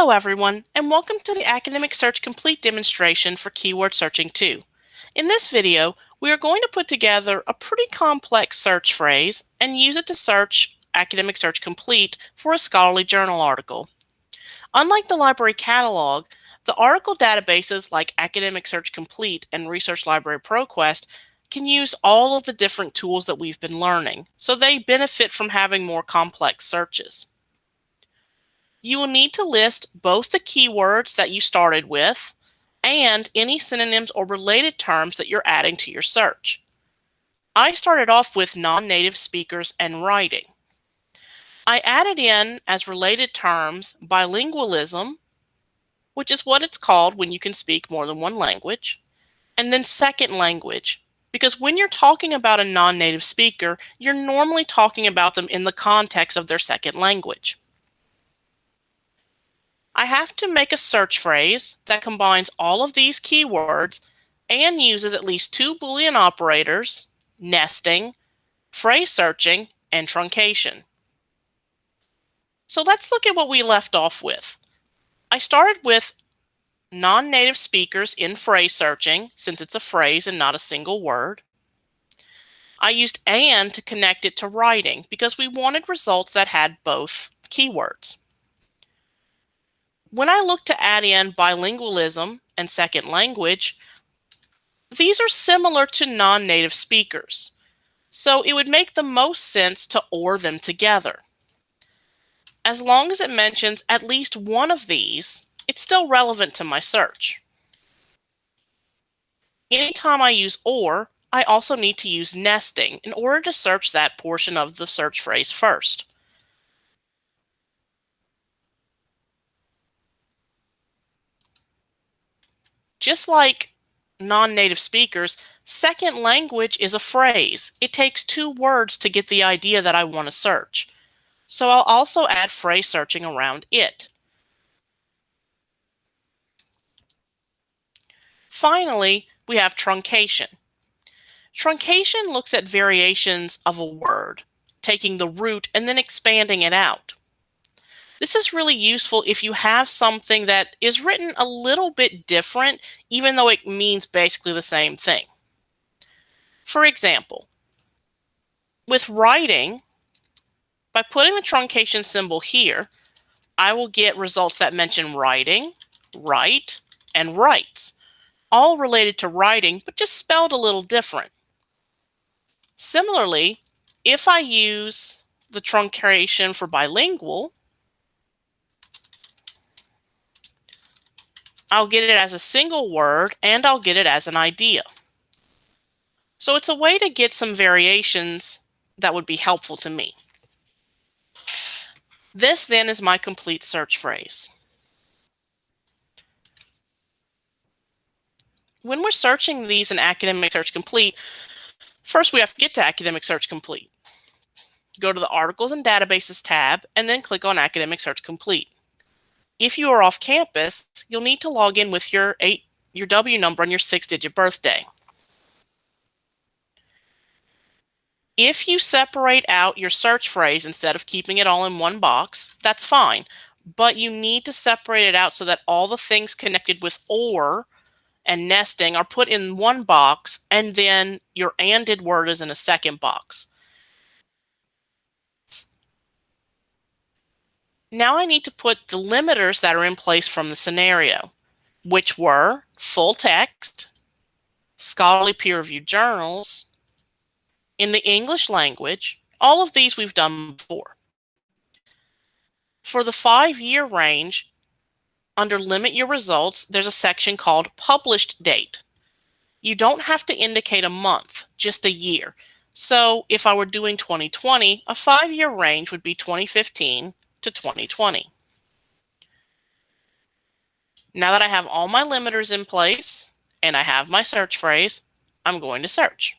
Hello everyone, and welcome to the Academic Search Complete demonstration for Keyword Searching 2. In this video, we are going to put together a pretty complex search phrase and use it to search Academic Search Complete for a scholarly journal article. Unlike the library catalog, the article databases like Academic Search Complete and Research Library ProQuest can use all of the different tools that we've been learning, so they benefit from having more complex searches. You will need to list both the keywords that you started with and any synonyms or related terms that you're adding to your search. I started off with non-native speakers and writing. I added in as related terms bilingualism, which is what it's called when you can speak more than one language, and then second language, because when you're talking about a non-native speaker, you're normally talking about them in the context of their second language. I have to make a search phrase that combines all of these keywords and uses at least two Boolean operators, nesting, phrase searching, and truncation. So let's look at what we left off with. I started with non-native speakers in phrase searching, since it's a phrase and not a single word. I used and to connect it to writing because we wanted results that had both keywords. When I look to add in bilingualism and second language, these are similar to non-native speakers. So it would make the most sense to OR them together. As long as it mentions at least one of these, it's still relevant to my search. Anytime I use OR, I also need to use nesting in order to search that portion of the search phrase first. Just like non-native speakers, second language is a phrase. It takes two words to get the idea that I want to search. So I'll also add phrase searching around it. Finally, we have truncation. Truncation looks at variations of a word, taking the root and then expanding it out. This is really useful if you have something that is written a little bit different, even though it means basically the same thing. For example, with writing, by putting the truncation symbol here, I will get results that mention writing, write, and writes, all related to writing, but just spelled a little different. Similarly, if I use the truncation for bilingual, I'll get it as a single word and I'll get it as an idea. So it's a way to get some variations that would be helpful to me. This then is my complete search phrase. When we're searching these in Academic Search Complete, first we have to get to Academic Search Complete. Go to the Articles and Databases tab and then click on Academic Search Complete. If you are off campus, you'll need to log in with your eight your W number and your six-digit birthday. If you separate out your search phrase instead of keeping it all in one box, that's fine. But you need to separate it out so that all the things connected with OR and nesting are put in one box and then your ANDed word is in a second box. Now I need to put the limiters that are in place from the scenario, which were full text, scholarly peer-reviewed journals, in the English language, all of these we've done before. For the five-year range, under Limit Your Results, there's a section called Published Date. You don't have to indicate a month, just a year. So if I were doing 2020, a five-year range would be 2015 to 2020. Now that I have all my limiters in place and I have my search phrase, I'm going to search.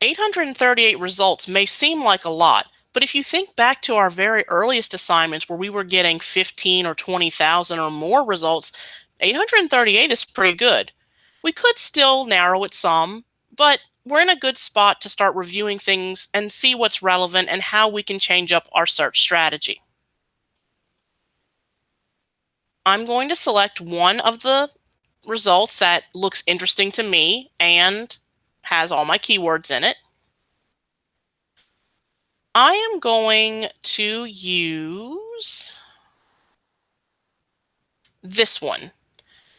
Eight hundred and thirty-eight results may seem like a lot, but if you think back to our very earliest assignments where we were getting 15 or 20,000 or more results, 838 is pretty good. We could still narrow it some, but we're in a good spot to start reviewing things and see what's relevant and how we can change up our search strategy. I'm going to select one of the results that looks interesting to me and has all my keywords in it. I am going to use this one.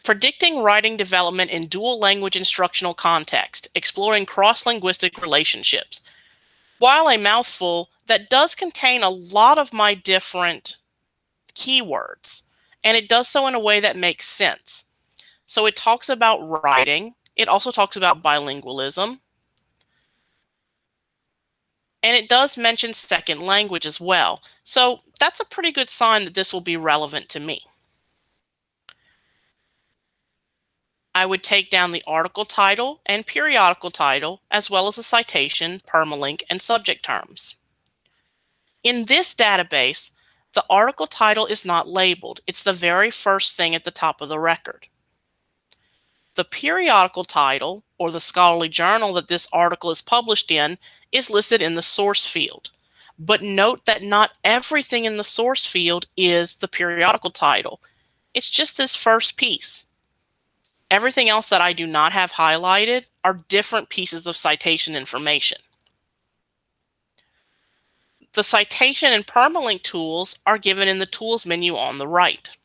Predicting writing development in dual language instructional context, exploring cross-linguistic relationships. While a mouthful, that does contain a lot of my different keywords, and it does so in a way that makes sense. So it talks about writing. It also talks about bilingualism. And it does mention second language as well. So that's a pretty good sign that this will be relevant to me. I would take down the article title and periodical title, as well as the citation, permalink, and subject terms. In this database, the article title is not labeled. It's the very first thing at the top of the record. The periodical title, or the scholarly journal that this article is published in, is listed in the source field. But note that not everything in the source field is the periodical title. It's just this first piece. Everything else that I do not have highlighted are different pieces of citation information. The citation and permalink tools are given in the tools menu on the right.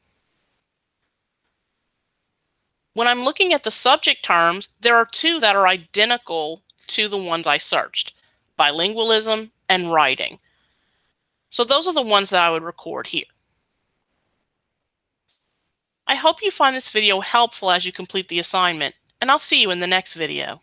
When I'm looking at the subject terms, there are two that are identical to the ones I searched, bilingualism and writing. So those are the ones that I would record here. I hope you find this video helpful as you complete the assignment, and I'll see you in the next video.